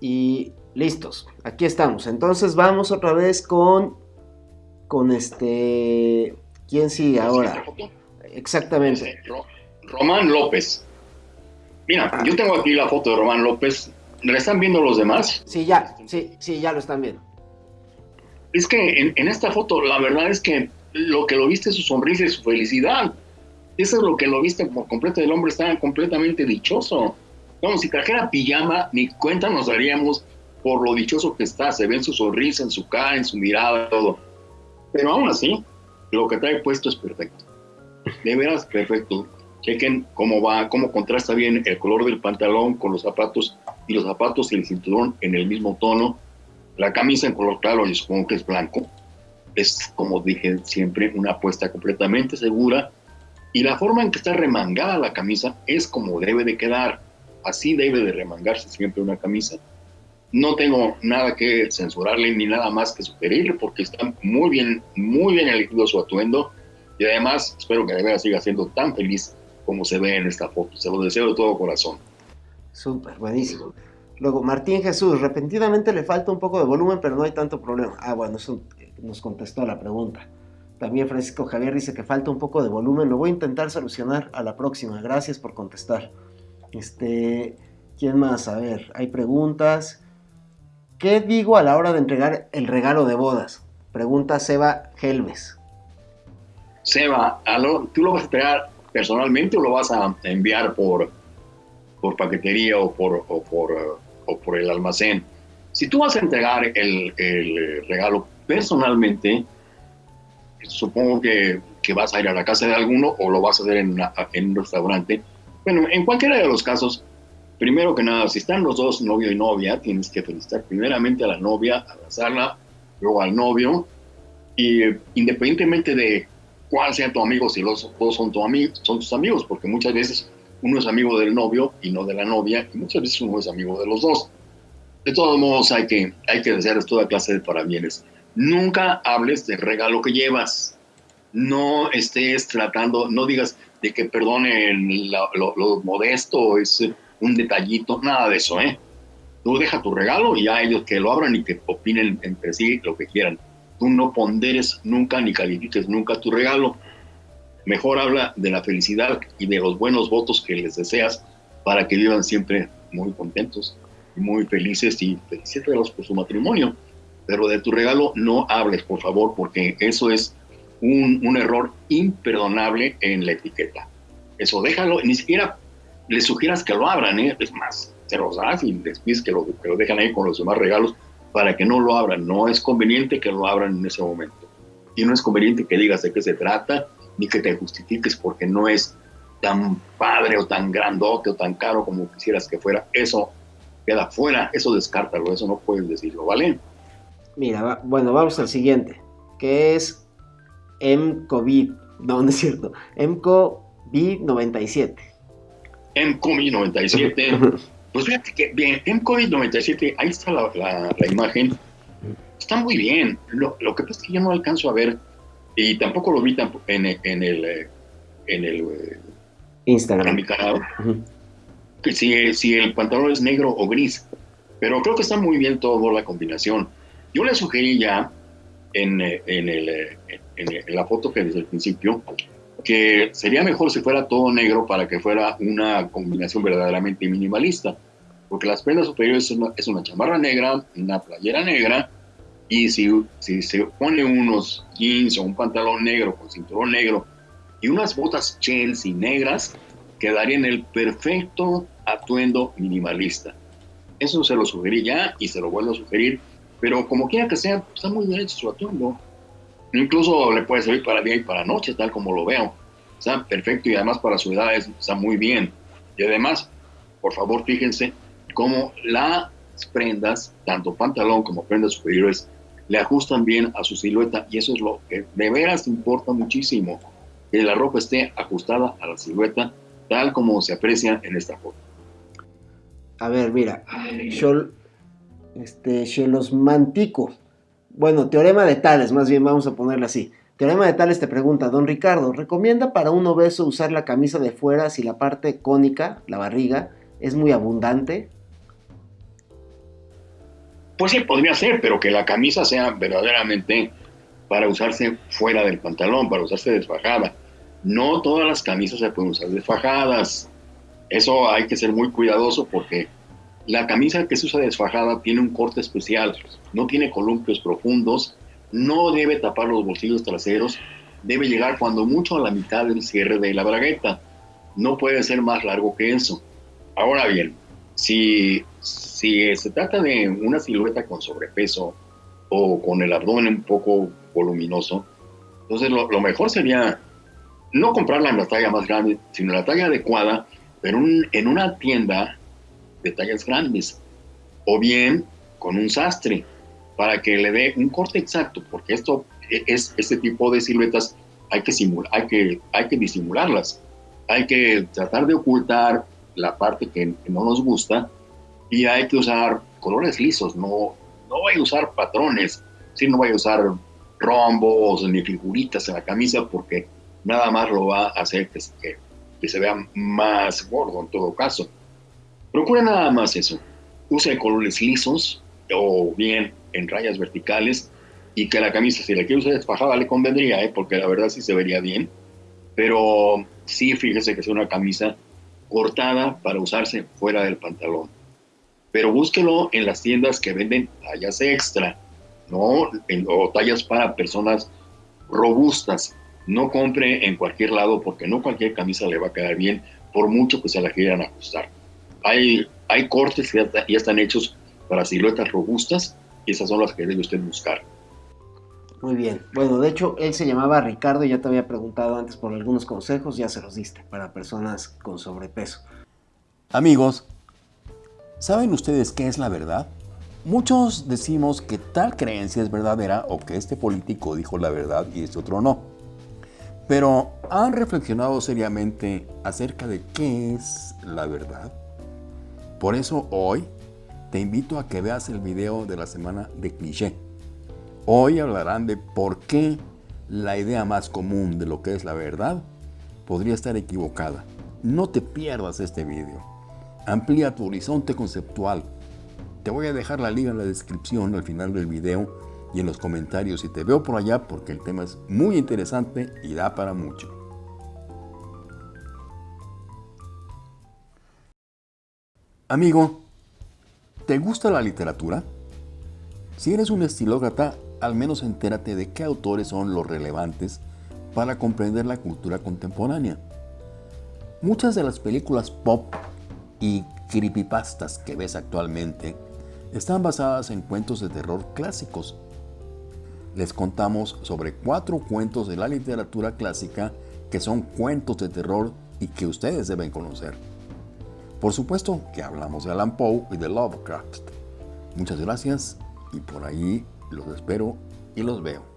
Y listos, aquí estamos. Entonces vamos otra vez con, con este, ¿quién sigue ahora? Exactamente. Román López. Mira, ah. yo tengo aquí la foto de Román López. ¿Le están viendo los demás? Sí, ya, sí, sí, ya lo están viendo. Es que en, en esta foto, la verdad es que lo que lo viste es su sonrisa y su felicidad. Eso es lo que lo viste por completo. El hombre estaba completamente dichoso. Vamos, si trajera pijama, ni cuenta nos daríamos por lo dichoso que está. Se ve en su sonrisa, en su cara, en su mirada, todo. Pero aún así, lo que trae puesto es perfecto. De veras, perfecto. Chequen cómo va, cómo contrasta bien el color del pantalón con los zapatos y los zapatos y el cinturón en el mismo tono. La camisa en color claro, y supongo que es blanco. Es, como dije siempre, una apuesta completamente segura. Y la forma en que está remangada la camisa es como debe de quedar. Así debe de remangarse siempre una camisa. No tengo nada que censurarle ni nada más que sugerirle porque está muy bien, muy bien elegido su atuendo. Y además espero que de verdad siga siendo tan feliz como se ve en esta foto. Se lo deseo de todo corazón. Súper, buenísimo. Luego, Martín Jesús, repentinamente le falta un poco de volumen, pero no hay tanto problema. Ah, bueno, eso nos contestó la pregunta. También Francisco Javier dice que falta un poco de volumen. Lo voy a intentar solucionar a la próxima. Gracias por contestar. Este, ¿quién más? A ver, hay preguntas. ¿Qué digo a la hora de entregar el regalo de bodas? Pregunta Seba Helves. Seba, ¿tú lo vas a entregar personalmente o lo vas a enviar por, por paquetería o por, o por, o por el almacén? Si tú vas a entregar el, el regalo personalmente, supongo que, que, vas a ir a la casa de alguno o lo vas a hacer en, en un restaurante. Bueno, en cualquiera de los casos, primero que nada, si están los dos, novio y novia, tienes que felicitar primeramente a la novia, abrazarla, luego al novio, y independientemente de cuál sea tu amigo, si los dos son, tu amigo, son tus amigos, porque muchas veces uno es amigo del novio y no de la novia, y muchas veces uno es amigo de los dos. De todos modos, hay que, hay que desear toda clase de parabienes. Nunca hables del regalo que llevas. No estés tratando, no digas de que perdonen lo, modesto, es un detallito, nada de eso, ¿eh? Tú deja tu regalo y ya ellos que lo abran y que opinen entre sí lo que quieran. Tú no ponderes nunca ni califiques nunca tu regalo. Mejor habla de la felicidad y de los buenos votos que les deseas para que vivan siempre muy contentos y muy felices y felices por su matrimonio pero de tu regalo no hables, por favor, porque eso es un, error imperdonable en la etiqueta. Eso déjalo, ni siquiera le sugieras que lo abran, ¿eh? es más, te los das y les que lo, que lo dejan ahí con los demás regalos para que no lo abran. No es conveniente que lo abran en ese momento. Y no es conveniente que digas de qué se trata, ni que te justifiques porque no es tan padre o tan grandote o tan caro como quisieras que fuera. Eso queda fuera, eso descártalo, eso no puedes decirlo, ¿vale? Mira, bueno, vamos al siguiente, que es MCOVID, no, no es cierto, MCOVID97. MCOVID97, pues fíjate que bien, MCOVID97, ahí está la, la, imagen, está muy bien, lo, lo, que pasa es que yo no alcanzo a ver, y tampoco lo vi en, en el, en el eh, Instagram. En mi canal, que si, si el pantalón es negro o gris, pero creo que está muy bien toda la combinación. Yo le sugerí ya en, eh, en, el, eh, en, la foto que desde el principio que sería mejor si fuera todo negro para que fuera una combinación verdaderamente minimalista, porque las prendas superiores es una, es una chamarra negra, una playera negra, y si, si se pone unos jeans o un pantalón negro con cinturón negro y unas botas Chelsea negras, quedaría en el perfecto atuendo minimalista. Eso se lo sugerí ya y se lo vuelvo a sugerir pero como quiera que sea, está muy bien hecho su atuendo. Incluso le puede servir para día y para noche, tal como lo veo. Está perfecto y además para su edad está muy bien. Y además, por favor, fíjense cómo las prendas, tanto pantalón como prendas superiores, le ajustan bien a su silueta y eso es lo que de veras importa muchísimo, que la ropa esté ajustada a la silueta tal como se aprecia en esta foto. A ver, mira, yo este, Mantico. Bueno, teorema de Tales, más bien vamos a ponerle así. Teorema de Tales te pregunta, don Ricardo, ¿recomienda para un obeso usar la camisa de fuera si la parte cónica, la barriga, es muy abundante? Pues sí, podría ser, pero que la camisa sea verdaderamente para usarse fuera del pantalón, para usarse desfajada. No todas las camisas se pueden usar desfajadas. Eso hay que ser muy cuidadoso porque la camisa que se usa desfajada tiene un corte especial, no tiene columpios profundos, no debe tapar los bolsillos traseros, debe llegar cuando mucho a la mitad del cierre de la bragueta. No puede ser más largo que eso. Ahora bien, si, si se trata de una silueta con sobrepeso o con el abdomen un poco voluminoso, entonces lo, mejor sería no comprarla en la talla más grande, sino la talla adecuada, pero en una tienda de tallas grandes, o bien con un sastre, para que le dé un corte exacto, porque esto es este tipo de siluetas hay que simular, hay que, hay que disimularlas, hay que tratar de ocultar la parte que, no nos gusta y hay que usar colores lisos, no, no voy a usar patrones, si no voy a usar rombos ni figuritas en la camisa porque nada más lo va a hacer que se vea más gordo en todo caso. Procura nada más eso. Use colores lisos o bien en rayas verticales y que la camisa, si la quiere usar desfajada, le convendría, ¿eh? porque la verdad sí se vería bien. Pero sí, fíjese que es una camisa cortada para usarse fuera del pantalón. Pero búsquelo en las tiendas que venden tallas extra, ¿no? o tallas para personas robustas. No compre en cualquier lado porque no cualquier camisa le va a quedar bien, por mucho que se la quieran ajustar. Hay, hay cortes que ya, están hechos para siluetas robustas y esas son las que debe usted buscar. Muy bien. Bueno, de hecho, él se llamaba Ricardo y ya te había preguntado antes por algunos consejos, ya se los diste para personas con sobrepeso. Amigos, ¿saben ustedes qué es la verdad? Muchos decimos que tal creencia es verdadera o que este político dijo la verdad y este otro no. Pero ¿han reflexionado seriamente acerca de qué es la verdad? Por eso hoy te invito a que veas el video de la semana de cliché. Hoy hablarán de por qué la idea más común de lo que es la verdad podría estar equivocada. No te pierdas este video. Amplía tu horizonte conceptual. Te voy a dejar la liga en la descripción al final del video y en los comentarios si te veo por allá porque el tema es muy interesante y da para mucho. Amigo, ¿te gusta la literatura? Si eres un estilócrata, al menos entérate de qué autores son los relevantes para comprender la cultura contemporánea. Muchas de las películas pop y creepypastas que ves actualmente están basadas en cuentos de terror clásicos. Les contamos sobre cuatro cuentos de la literatura clásica que son cuentos de terror y que ustedes deben conocer. Por supuesto que hablamos de Alan Poe y de Lovecraft. Muchas gracias y por ahí los espero y los veo.